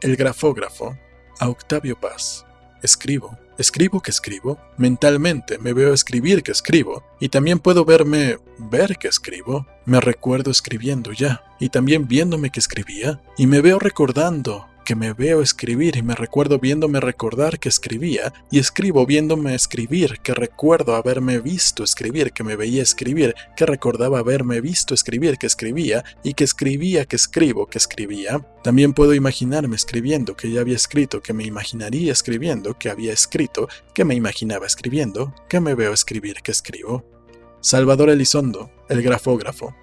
el grafógrafo, a Octavio Paz. Escribo, escribo que escribo, mentalmente me veo escribir que escribo, y también puedo verme ver que escribo, me recuerdo escribiendo ya, y también viéndome que escribía, y me veo recordando que me veo escribir y me recuerdo viéndome recordar que escribía, y escribo viéndome escribir, que recuerdo haberme visto escribir, que me veía escribir, que recordaba haberme visto escribir, que escribía, y que escribía, que escribo, que escribía. También puedo imaginarme escribiendo, que ya había escrito, que me imaginaría escribiendo, que había escrito, que me imaginaba escribiendo, que me veo escribir, que escribo. Salvador Elizondo, el grafógrafo.